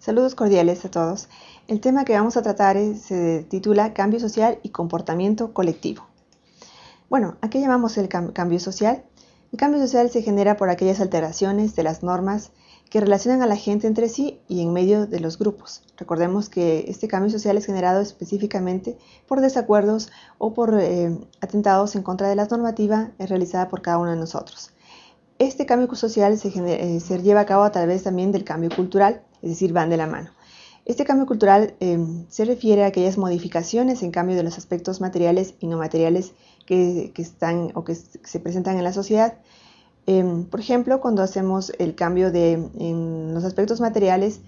Saludos cordiales a todos. El tema que vamos a tratar se titula Cambio social y comportamiento colectivo. Bueno, ¿a qué llamamos el cambio social? El cambio social se genera por aquellas alteraciones de las normas que relacionan a la gente entre sí y en medio de los grupos. Recordemos que este cambio social es generado específicamente por desacuerdos o por eh, atentados en contra de la normativa realizada por cada uno de nosotros. Este cambio social se, eh, se lleva a cabo a través también del cambio cultural, es decir, van de la mano. Este cambio cultural em, se refiere a aquellas modificaciones en cambio de los aspectos materiales y no materiales que, están o que se presentan en la sociedad. Em, por ejemplo, cuando hacemos el cambio de, en los aspectos materiales,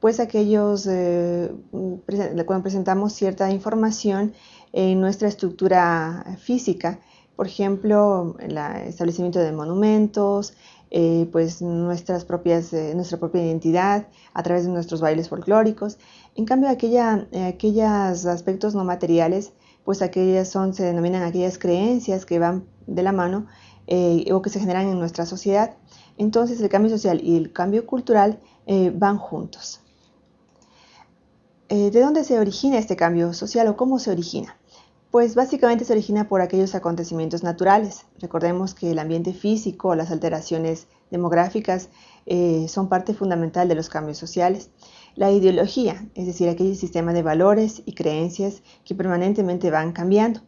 pues aquellos, eh, cuando presentamos cierta información en nuestra estructura física, por ejemplo, el establecimiento de monumentos, eh, pues nuestras propias, eh, nuestra propia identidad a través de nuestros bailes folclóricos. En cambio, aquella, eh, aquellos aspectos no materiales, pues aquellas son, se denominan aquellas creencias que van de la mano o que se generan en nuestra sociedad. Entonces el cambio social y el cambio cultural van juntos. ¿De dónde se origina este cambio social o cómo se origina? Pues básicamente se origina por aquellos acontecimientos naturales. Recordemos que el ambiente físico, las alteraciones demográficas eh, son parte fundamental de los cambios sociales. La ideología, es decir, aquel sistema de valores y creencias que permanentemente van cambiando.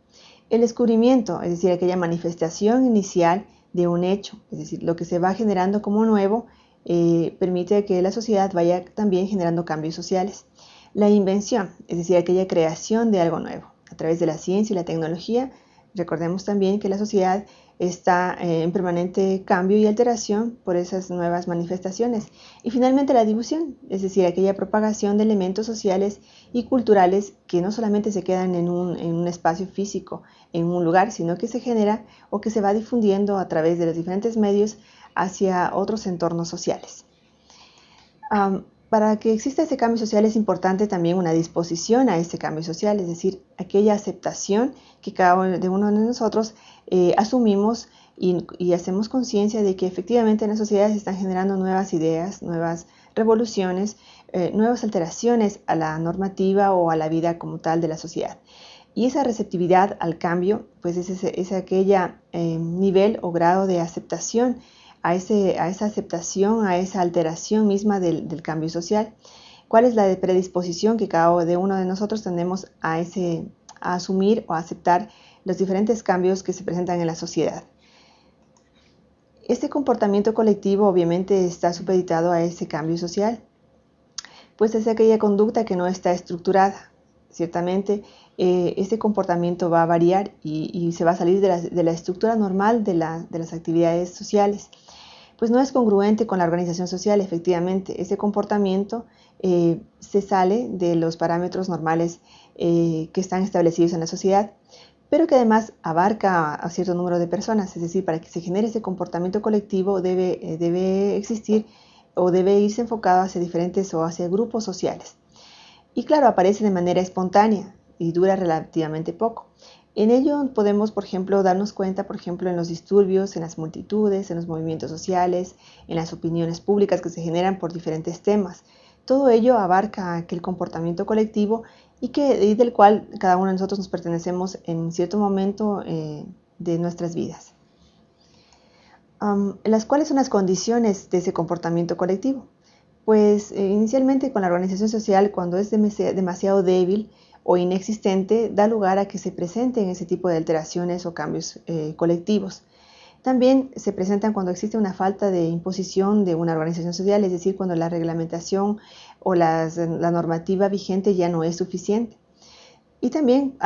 El descubrimiento, es decir, aquella manifestación inicial de un hecho, es decir, lo que se va generando como nuevo, eh, permite que la sociedad vaya también generando cambios sociales. La invención, es decir, aquella creación de algo nuevo través de la ciencia y la tecnología. Recordemos también que la sociedad está eh, en permanente cambio y alteración por esas nuevas manifestaciones. Y finalmente la difusión, es decir, aquella propagación de elementos sociales y culturales que no solamente se quedan en un, espacio físico, en un lugar, sino que se genera o que se va difundiendo a través de los diferentes medios hacia otros entornos sociales. Para que exista ese cambio social es importante también una disposición a ese cambio social, es decir, aquella aceptación que cada uno de nosotros eh, asumimos y, hacemos conciencia de que efectivamente en la sociedad se están generando nuevas ideas, nuevas revoluciones, eh, nuevas alteraciones a la normativa o a la vida como tal de la sociedad. Y esa receptividad al cambio, pues es, es aquella eh, nivel o grado de aceptación a, esa aceptación, a esa alteración misma del, cambio social. ¿Cuál es la predisposición que cada uno de nosotros tenemos a, ese, a asumir o a aceptar los diferentes cambios que se presentan en la sociedad? Este comportamiento colectivo obviamente está supeditado a ese cambio social, pues es aquella conducta que no está estructurada. Ciertamente, eh, este comportamiento va a variar y, se va a salir de la, estructura normal de las actividades sociales pues no es congruente con la organización social, efectivamente. Ese comportamiento eh, se sale de los parámetros normales eh, que están establecidos en la sociedad, pero que además abarca a cierto número de personas. Es decir, para que se genere ese comportamiento colectivo debe, eh, debe existir o debe irse enfocado hacia diferentes o hacia grupos sociales. Y claro, aparece de manera espontánea y dura relativamente poco. En ello podemos, por ejemplo, darnos cuenta, por ejemplo, en los disturbios, en las multitudes, en los movimientos sociales, en las opiniones públicas que se generan por diferentes temas. Todo ello abarca aquel comportamiento colectivo y, que, del cual cada uno de nosotros nos pertenecemos en cierto momento eh, de nuestras vidas. ¿Las cuáles son las condiciones de ese comportamiento colectivo? Pues eh, inicialmente con la organización social, cuando es demasiado débil, o inexistente da lugar a que se presenten ese tipo de alteraciones o cambios eh, colectivos. También se presentan cuando existe una falta de imposición de una organización social, es decir, cuando la reglamentación o la normativa vigente ya no es suficiente. Y también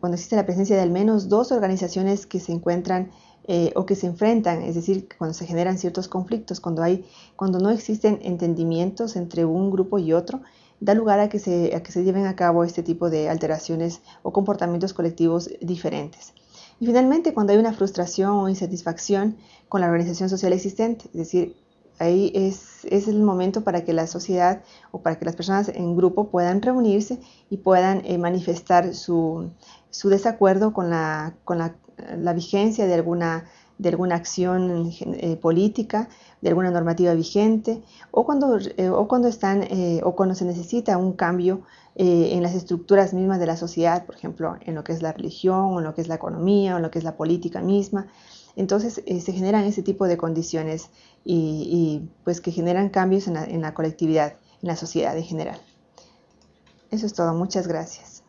cuando existe la presencia de al menos dos organizaciones que se encuentran eh, o que se enfrentan, es decir, cuando se generan ciertos conflictos, cuando, hay, cuando no existen entendimientos entre un grupo y otro, da lugar a que, se, que se lleven a cabo este tipo de alteraciones o comportamientos colectivos diferentes. Y finalmente, cuando hay una frustración o insatisfacción con la organización social existente, es decir, ahí es, es, el momento para que la sociedad o para que las personas en grupo puedan reunirse y puedan eh, manifestar su, su, desacuerdo con, la, con la, la, vigencia de alguna de alguna acción eh, política, de alguna normativa vigente, o cuando, eh, o cuando, están, o cuando se necesita un cambio en las estructuras mismas de la sociedad, por ejemplo, en lo que es la religión, o en lo que es la economía, o en lo que es la política misma. Entonces se generan ese tipo de condiciones y, pues que generan cambios en la colectividad, en la sociedad en general. Eso es todo. Muchas gracias.